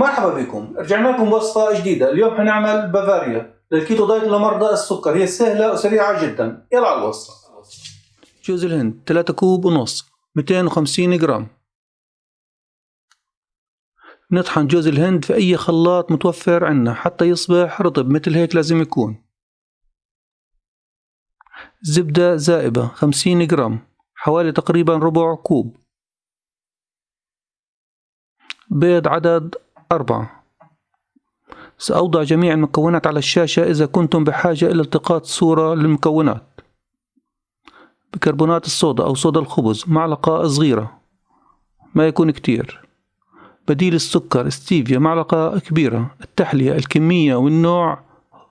مرحبا بكم. رجعنا لكم وصفة جديدة. اليوم حنعمل بافاريا. لل keto diet لمرضى السكر. هي سهلة وسريعة جدا. يلا على الوصفة. جوز الهند 3 كوب ونص. 250 جرام. نطحن جوز الهند في أي خلاط متوفر عنا حتى يصبح رطب مثل هيك لازم يكون. زبدة زائبة 50 جرام. حوالي تقريبا ربع كوب. بيض عدد أربعة. سأوضع جميع المكونات على الشاشة إذا كنتم بحاجة إلى التقاط صورة للمكونات. بكربونات الصودا أو صودا الخبز معلقة صغيرة. ما يكون كتير. بديل السكر ستيفيا معلقة كبيرة. التحلية الكمية والنوع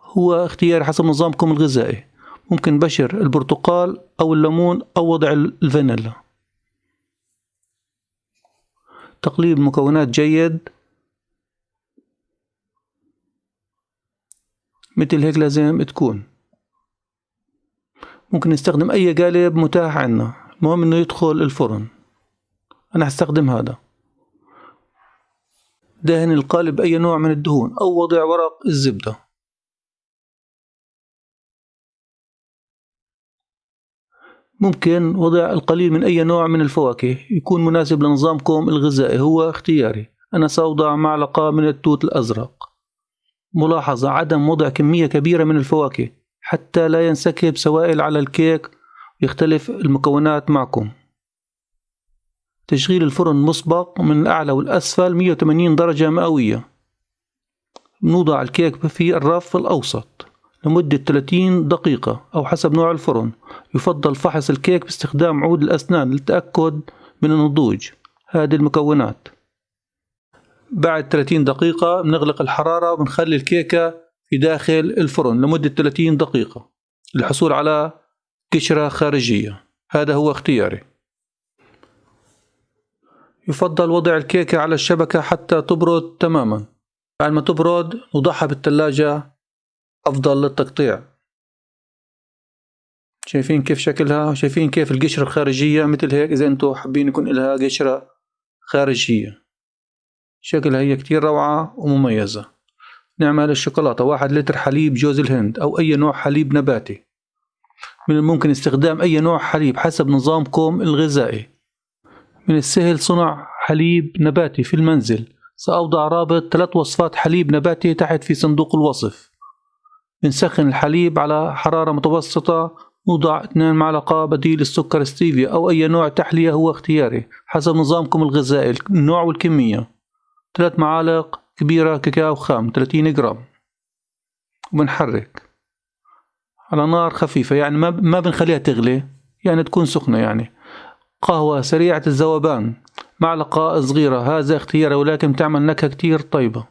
هو اختيار حسب نظامكم الغذائي. ممكن بشر البرتقال أو الليمون أو وضع الفانيلا. تقليب المكونات جيد. مثل هيك لازم تكون. ممكن نستخدم أي قالب متاح عنا المهم إنه يدخل الفرن. أنا هستخدم هذا. دهن القالب بأي نوع من الدهون. أو وضع ورق الزبدة. ممكن وضع القليل من أي نوع من الفواكه. يكون مناسب لنظامكم الغذائي. هو اختياري. أنا سأوضع معلقة من التوت الأزرق. ملاحظة عدم وضع كمية كبيرة من الفواكه حتى لا ينسكب سوائل على الكيك ويختلف المكونات معكم. تشغيل الفرن مسبق من الأعلى والأسفل 180 درجة مئوية. نوضع الكيك في الرف الأوسط لمدة 30 دقيقة أو حسب نوع الفرن. يفضل فحص الكيك باستخدام عود الأسنان للتأكد من النضوج. هذه المكونات. بعد 30 دقيقة بنغلق الحرارة وبنخلي الكيكة في داخل الفرن لمدة 30 دقيقة للحصول على قشرة خارجية. هذا هو اختياري. يفضل وضع الكيكة على الشبكة حتى تبرد تماما. بعد ما تبرد نوضعها بالثلاجة. أفضل للتقطيع. شايفين كيف شكلها؟ شايفين كيف القشرة الخارجية؟ مثل هيك إذا أنتم حابين يكون لها قشرة خارجية. شكلها هي كتير روعة ومميزة. نعمل الشوكولاتة واحد لتر حليب جوز الهند أو أي نوع حليب نباتي. من الممكن استخدام أي نوع حليب حسب نظامكم الغذائي. من السهل صنع حليب نباتي في المنزل. سأوضع رابط ثلاث وصفات حليب نباتي تحت في صندوق الوصف. بنسخن الحليب على حرارة متوسطة نوضع 2 معلقة بديل السكر ستيفيا أو أي نوع تحلية هو اختياري حسب نظامكم الغذائي النوع والكمية. ثلاث معالق كبيرة كاكاو خام 30 جرام. وبنحرك على نار خفيفة يعني ما ما بنخليها تغلي يعني تكون سخنة يعني. قهوة سريعة الذوبان معلقة صغيرة هذا اختياري ولكن تعمل نكهة كتير طيبة.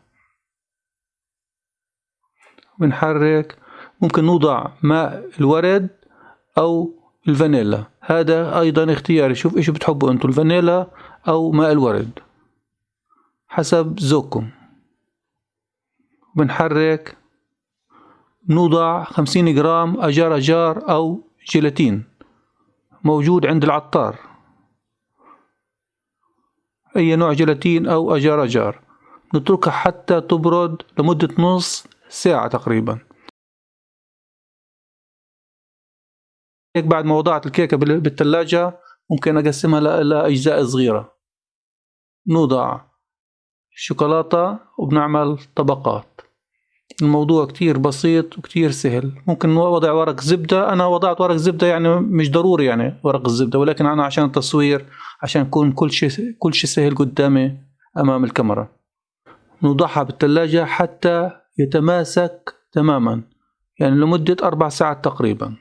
بنحرك ممكن نوضع ماء الورد أو الفانيلا. هذا أيضا اختياري. شوف إيش بتحبوا أنتوا الفانيلا أو ماء الورد. حسب ذوقكم. بنحرك نوضع خمسين جرام أجار أجار أو جيلاتين موجود عند العطار. أي نوع جيلاتين أو أجار أجار. نتركها حتى تبرد لمدة نص ساعة تقريبا. هيك بعد ما وضعت الكيكة بالثلاجة ممكن أقسمها لأجزاء صغيرة. نوضع الشوكولاتة وبنعمل طبقات. الموضوع كتير بسيط وكتير سهل. ممكن وضع ورق زبدة. أنا وضعت ورق زبدة يعني مش ضروري يعني ورق الزبدة ولكن أنا عشان التصوير عشان يكون كل شيء كل شيء سهل قدامي أمام الكاميرا. نوضعها بالثلاجة حتى يتماسك تماما يعني لمدة أربع ساعات تقريبا.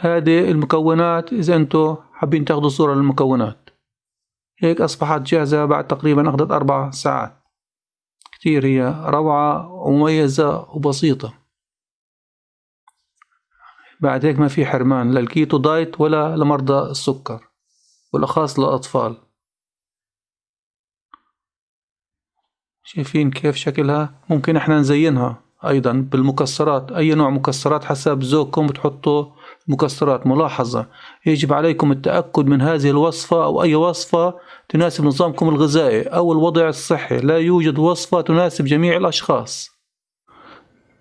هذه المكونات إذا أنتم حابين تاخذوا صورة للمكونات. هيك أصبحت جاهزة بعد تقريبا أخذت أربع ساعات. كتير هي روعة ومميزة وبسيطة. بعد هيك ما في حرمان للكيتو دايت ولا لمرضى السكر والأخص للأطفال. شايفين كيف شكلها؟ ممكن إحنا نزينها أيضا بالمكسرات أي نوع مكسرات حسب ذوقكم بتحطوا مكسرات ملاحظة. يجب عليكم التأكد من هذه الوصفة أو أي وصفة تناسب نظامكم الغذائي أو الوضع الصحي. لا يوجد وصفة تناسب جميع الأشخاص.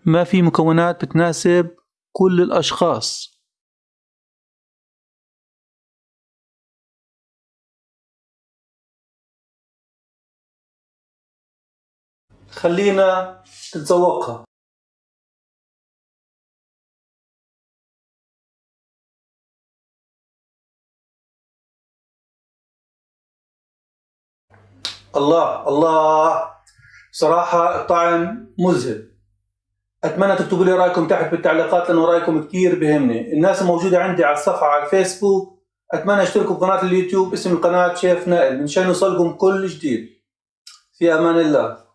ما في مكونات بتناسب كل الأشخاص. خلينا نتذوقها. الله الله. صراحة الطعم مذهل. أتمنى تكتبوا لي رأيكم تحت بالتعليقات لأنه رأيكم كثير بهمني الناس الموجودة عندي على الصفحة على الفيسبوك. أتمنى أشتركوا بقناة اليوتيوب اسم القناة شيف نائل. مشان يوصلكم كل جديد. في أمان الله.